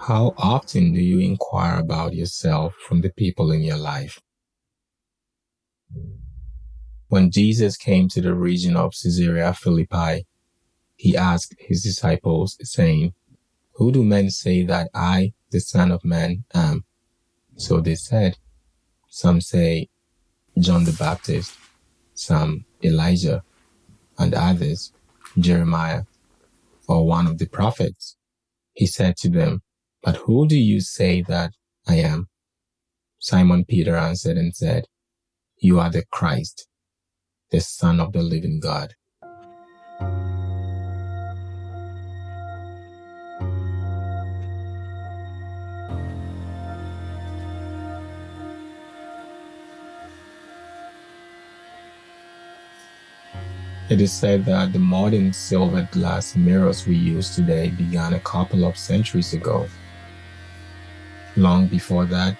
How often do you inquire about yourself from the people in your life? When Jesus came to the region of Caesarea Philippi, he asked his disciples, saying, Who do men say that I, the Son of Man, am? So they said, Some say John the Baptist, some Elijah, and others Jeremiah, or one of the prophets. He said to them, But who do you say that I am? Simon Peter answered and said, You are the Christ, the Son of the living God. It is said that the modern silver glass mirrors we use today began a couple of centuries ago. Long before that,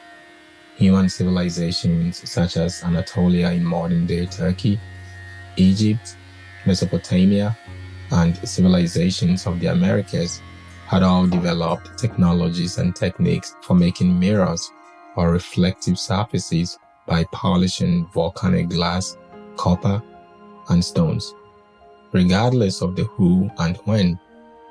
human civilizations such as Anatolia in modern-day Turkey, Egypt, Mesopotamia, and civilizations of the Americas had all developed technologies and techniques for making mirrors or reflective surfaces by polishing volcanic glass, copper, and stones. Regardless of the who and when,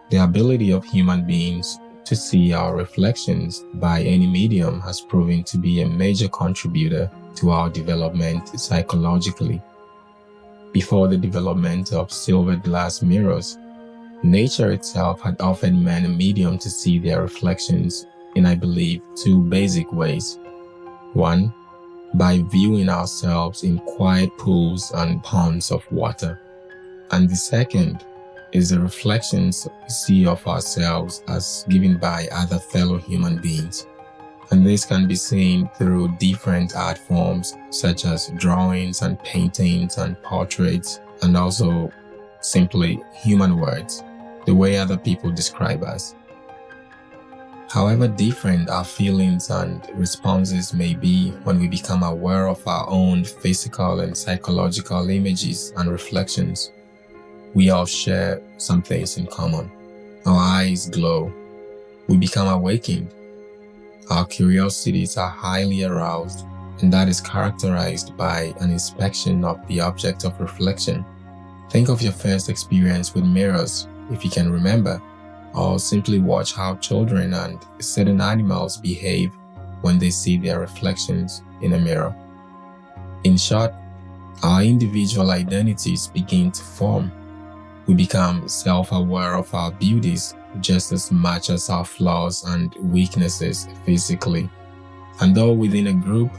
the ability of human beings to see our reflections by any medium has proven to be a major contributor to our development psychologically. Before the development of silver glass mirrors, nature itself had offered men a medium to see their reflections in, I believe, two basic ways. One, by viewing ourselves in quiet pools and ponds of water and the second is the reflections we see of ourselves as given by other fellow human beings. And this can be seen through different art forms such as drawings and paintings and portraits and also simply human words, the way other people describe us. However different our feelings and responses may be when we become aware of our own physical and psychological images and reflections, we all share some things in common. Our eyes glow. We become awakened. Our curiosities are highly aroused, and that is characterized by an inspection of the object of reflection. Think of your first experience with mirrors, if you can remember, or simply watch how children and certain animals behave when they see their reflections in a mirror. In short, our individual identities begin to form we become self-aware of our beauties just as much as our flaws and weaknesses physically. And though within a group,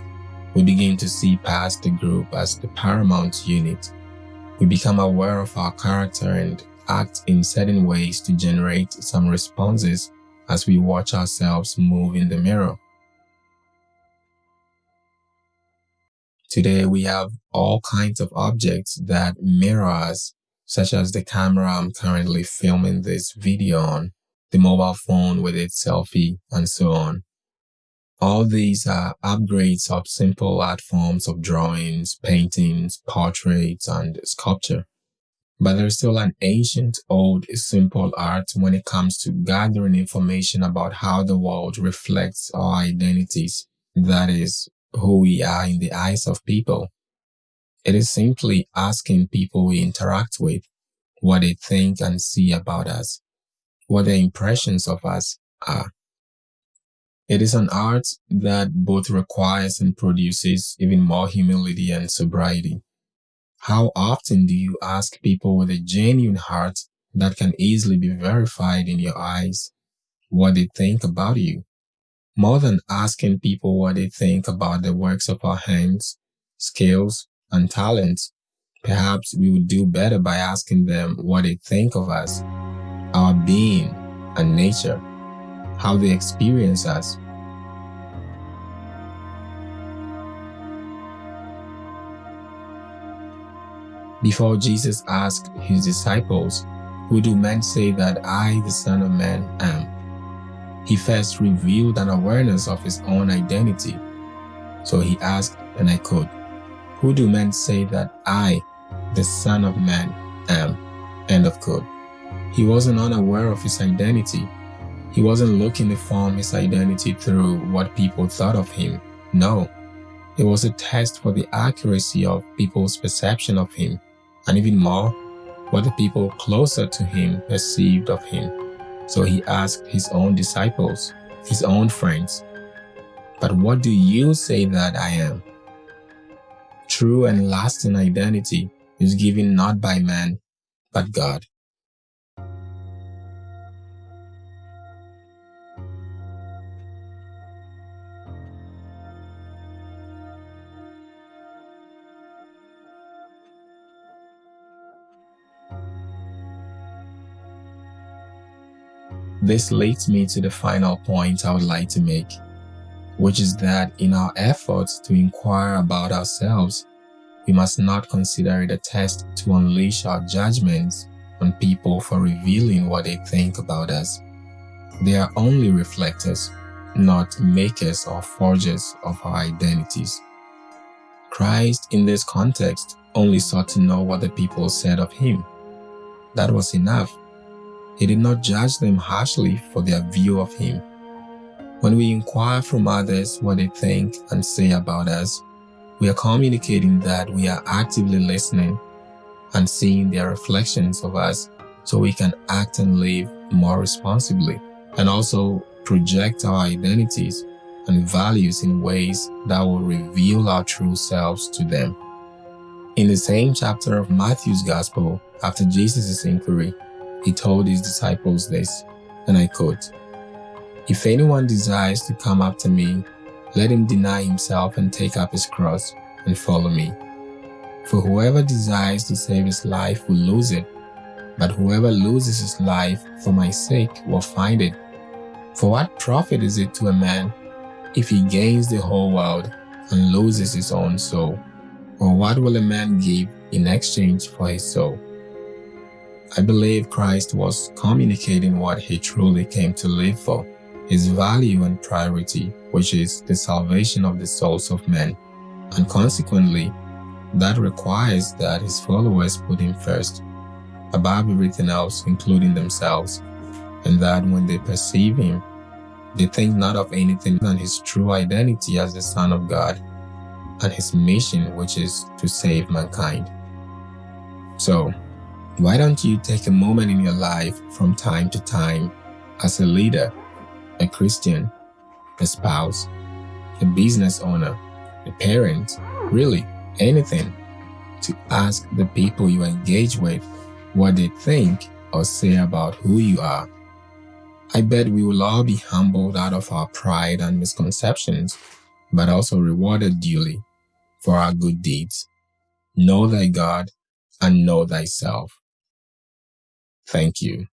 we begin to see past the group as the paramount unit. We become aware of our character and act in certain ways to generate some responses as we watch ourselves move in the mirror. Today we have all kinds of objects that mirror us such as the camera I'm currently filming this video on, the mobile phone with its selfie, and so on. All these are upgrades of simple art forms of drawings, paintings, portraits, and sculpture. But there's still an ancient, old, simple art when it comes to gathering information about how the world reflects our identities, that is, who we are in the eyes of people. It is simply asking people we interact with what they think and see about us, what their impressions of us are. It is an art that both requires and produces even more humility and sobriety. How often do you ask people with a genuine heart that can easily be verified in your eyes what they think about you? More than asking people what they think about the works of our hands, skills, and talents, perhaps we would do better by asking them what they think of us, our being and nature, how they experience us. Before Jesus asked his disciples, Who do men say that I, the Son of Man, am? He first revealed an awareness of his own identity. So he asked, and I quote, who do men say that I, the Son of Man, am? End of quote. He wasn't unaware of his identity. He wasn't looking to form his identity through what people thought of him. No, it was a test for the accuracy of people's perception of him, and even more, what the people closer to him perceived of him. So he asked his own disciples, his own friends, But what do you say that I am? True and lasting identity is given not by man, but God. This leads me to the final point I would like to make, which is that in our efforts to inquire about ourselves, we must not consider it a test to unleash our judgments on people for revealing what they think about us. They are only reflectors, not makers or forgers of our identities. Christ, in this context, only sought to know what the people said of him. That was enough he did not judge them harshly for their view of him. When we inquire from others what they think and say about us, we are communicating that we are actively listening and seeing their reflections of us so we can act and live more responsibly and also project our identities and values in ways that will reveal our true selves to them. In the same chapter of Matthew's Gospel, after Jesus' inquiry, he told his disciples this, and I quote, If anyone desires to come after me, let him deny himself and take up his cross and follow me. For whoever desires to save his life will lose it, but whoever loses his life for my sake will find it. For what profit is it to a man if he gains the whole world and loses his own soul? Or what will a man give in exchange for his soul? I believe Christ was communicating what he truly came to live for, his value and priority, which is the salvation of the souls of men. And consequently, that requires that his followers put him first, above everything else, including themselves, and that when they perceive him, they think not of anything than his true identity as the Son of God and his mission, which is to save mankind. So, why don't you take a moment in your life from time to time as a leader, a Christian, a spouse, a business owner, a parent, really anything, to ask the people you engage with what they think or say about who you are. I bet we will all be humbled out of our pride and misconceptions, but also rewarded duly for our good deeds. Know thy God and know thyself. Thank you.